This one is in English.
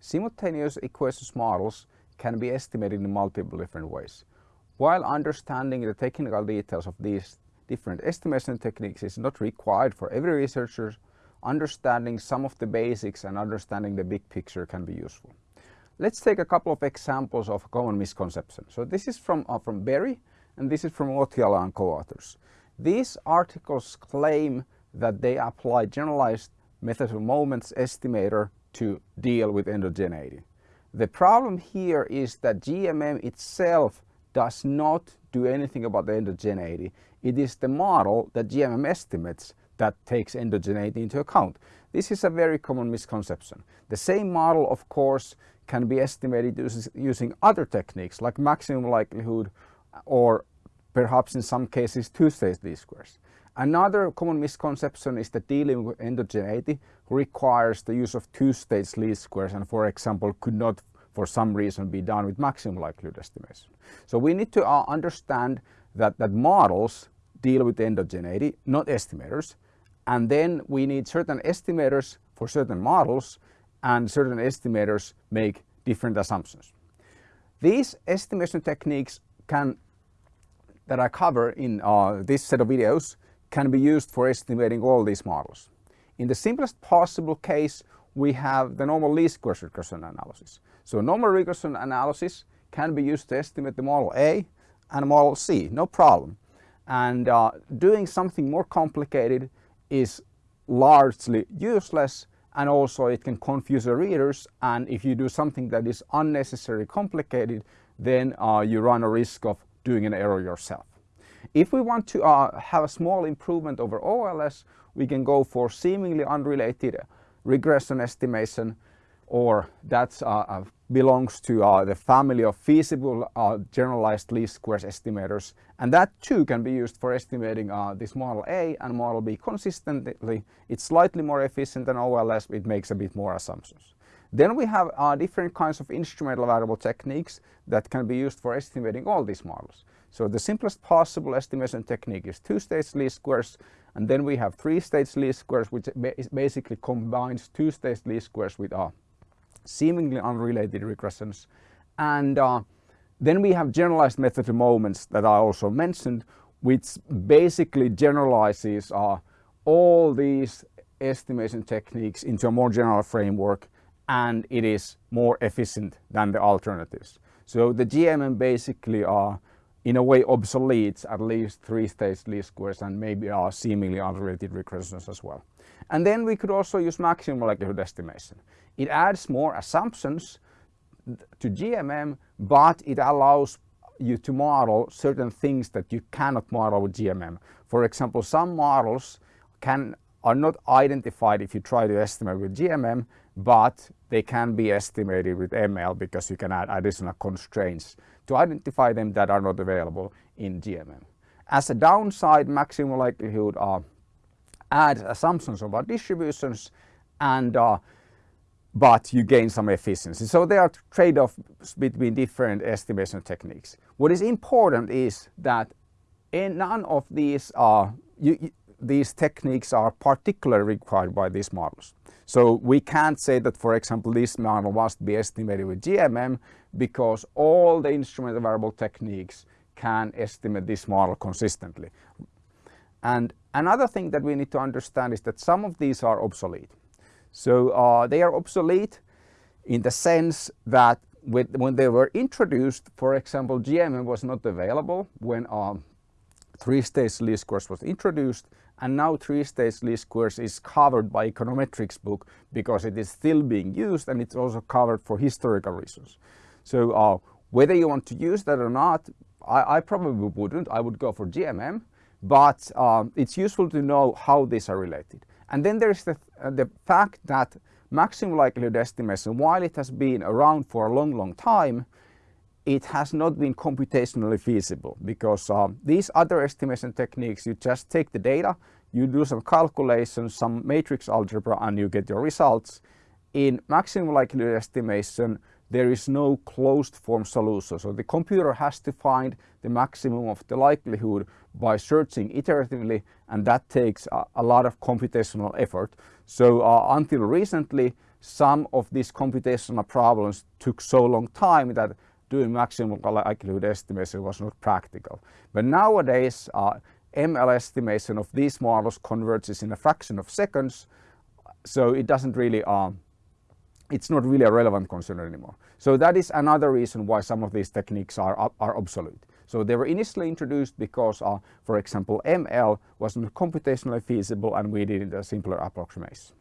simultaneous equations models can be estimated in multiple different ways. While understanding the technical details of these different estimation techniques is not required for every researcher, understanding some of the basics and understanding the big picture can be useful. Let's take a couple of examples of common misconceptions. So this is from, uh, from Berry and this is from Otiala and co-authors. These articles claim that they apply generalized method of moments estimator to deal with endogeneity. The problem here is that GMM itself does not do anything about the endogeneity. It is the model that GMM estimates that takes endogeneity into account. This is a very common misconception. The same model, of course, can be estimated using other techniques like maximum likelihood or perhaps in some cases two-stage least squares. Another common misconception is that dealing with endogeneity requires the use of two-stage least squares and for example could not for some reason be done with maximum likelihood estimation. So we need to uh, understand that, that models deal with endogeneity, not estimators, and then we need certain estimators for certain models and certain estimators make different assumptions. These estimation techniques can that I cover in uh, this set of videos can be used for estimating all these models. In the simplest possible case, we have the normal least squares regression analysis. So normal regression analysis can be used to estimate the model A and model C, no problem. And uh, doing something more complicated is largely useless and also it can confuse the readers and if you do something that is unnecessarily complicated then uh, you run a risk of doing an error yourself. If we want to uh, have a small improvement over OLS we can go for seemingly unrelated regression estimation or that uh, uh, belongs to uh, the family of feasible uh, generalized least squares estimators and that too can be used for estimating uh, this model A and model B consistently. It's slightly more efficient than OLS, it makes a bit more assumptions. Then we have uh, different kinds of instrumental variable techniques that can be used for estimating all these models. So the simplest possible estimation technique is two-stage least squares and then we have three-stage least squares which basically combines two-stage least squares with uh, seemingly unrelated regressions. And uh, then we have generalized method of moments that I also mentioned, which basically generalizes uh, all these estimation techniques into a more general framework and it is more efficient than the alternatives. So the GMM basically are uh, in a way obsoletes at least three-stage least squares and maybe are seemingly unrelated regressions as well. And then we could also use maximum likelihood estimation. It adds more assumptions to GMM, but it allows you to model certain things that you cannot model with GMM. For example, some models can are not identified if you try to estimate with GMM, but they can be estimated with ML because you can add additional constraints to identify them that are not available in GMM. As a downside, maximum likelihood uh, adds assumptions about distributions and uh, but you gain some efficiency. So there are trade-offs between different estimation techniques. What is important is that in none of these are you, these techniques are particularly required by these models. So we can't say that, for example, this model must be estimated with GMM because all the instrument variable techniques can estimate this model consistently. And another thing that we need to understand is that some of these are obsolete. So uh, they are obsolete in the sense that with, when they were introduced, for example, GMM was not available when um, three-stage least squares was introduced and now three-stage least squares is covered by econometrics book because it is still being used and it's also covered for historical reasons. So uh, whether you want to use that or not, I, I probably wouldn't. I would go for GMM, but um, it's useful to know how these are related. And then there is the, uh, the fact that maximum likelihood estimation, while it has been around for a long, long time, it has not been computationally feasible because uh, these other estimation techniques, you just take the data, you do some calculations, some matrix algebra and you get your results. In maximum likelihood estimation, there is no closed form solution. So the computer has to find the maximum of the likelihood by searching iteratively and that takes a, a lot of computational effort. So uh, until recently some of these computational problems took so long time that doing maximum likelihood estimation was not practical. But nowadays, uh, ML estimation of these models converges in a fraction of seconds, so it doesn't really, um, it's not really a relevant concern anymore. So that is another reason why some of these techniques are, are obsolete. So they were initially introduced because, uh, for example, ML was not computationally feasible and we needed a simpler approximation.